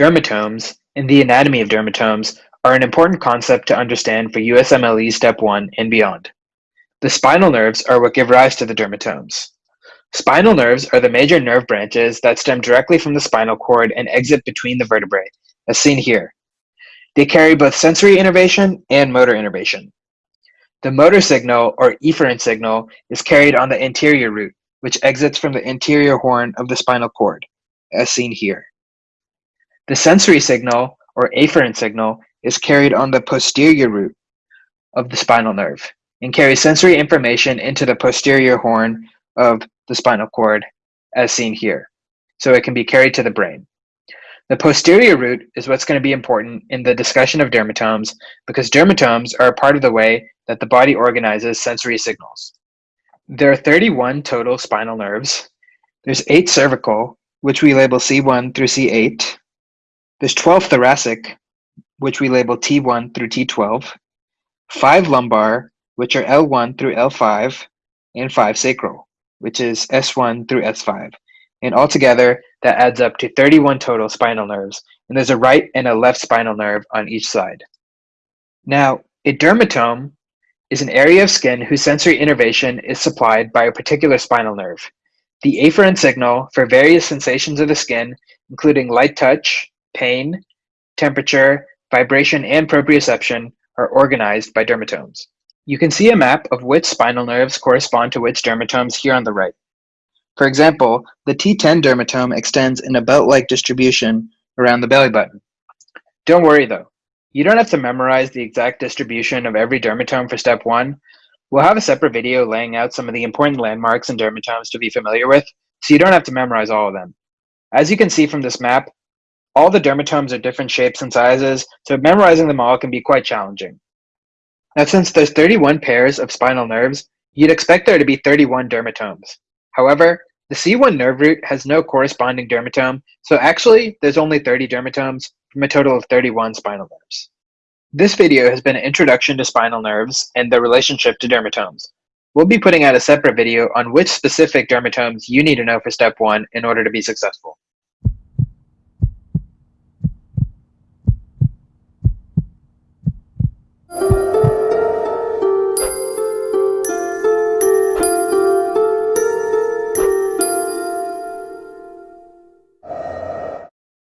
Dermatomes, and the anatomy of dermatomes are an important concept to understand for USMLE Step 1 and beyond. The spinal nerves are what give rise to the dermatomes. Spinal nerves are the major nerve branches that stem directly from the spinal cord and exit between the vertebrae, as seen here. They carry both sensory innervation and motor innervation. The motor signal, or efferent signal, is carried on the anterior root, which exits from the anterior horn of the spinal cord, as seen here. The sensory signal, or afferent signal, is carried on the posterior root of the spinal nerve and carries sensory information into the posterior horn of the spinal cord, as seen here, so it can be carried to the brain. The posterior root is what's going to be important in the discussion of dermatomes because dermatomes are a part of the way that the body organizes sensory signals. There are 31 total spinal nerves. There's 8 cervical, which we label C1 through C8. There's 12 thoracic, which we label T1 through T12. 5 lumbar, which are L1 through L5, and 5 sacral, which is S1 through S5. And altogether, that adds up to 31 total spinal nerves, and there's a right and a left spinal nerve on each side. Now, a dermatome is an area of skin whose sensory innervation is supplied by a particular spinal nerve. The afferent signal for various sensations of the skin, including light touch, pain, temperature, vibration, and proprioception, are organized by dermatomes. You can see a map of which spinal nerves correspond to which dermatomes here on the right. For example, the T10 dermatome extends in a belt-like distribution around the belly button. Don't worry though, you don't have to memorize the exact distribution of every dermatome for step one. We'll have a separate video laying out some of the important landmarks and dermatomes to be familiar with, so you don't have to memorize all of them. As you can see from this map, all the dermatomes are different shapes and sizes, so memorizing them all can be quite challenging. Now, since there's 31 pairs of spinal nerves, you'd expect there to be 31 dermatomes. However, the C1 nerve root has no corresponding dermatome, so actually there's only 30 dermatomes from a total of 31 spinal nerves. This video has been an introduction to spinal nerves and their relationship to dermatomes. We'll be putting out a separate video on which specific dermatomes you need to know for step one in order to be successful.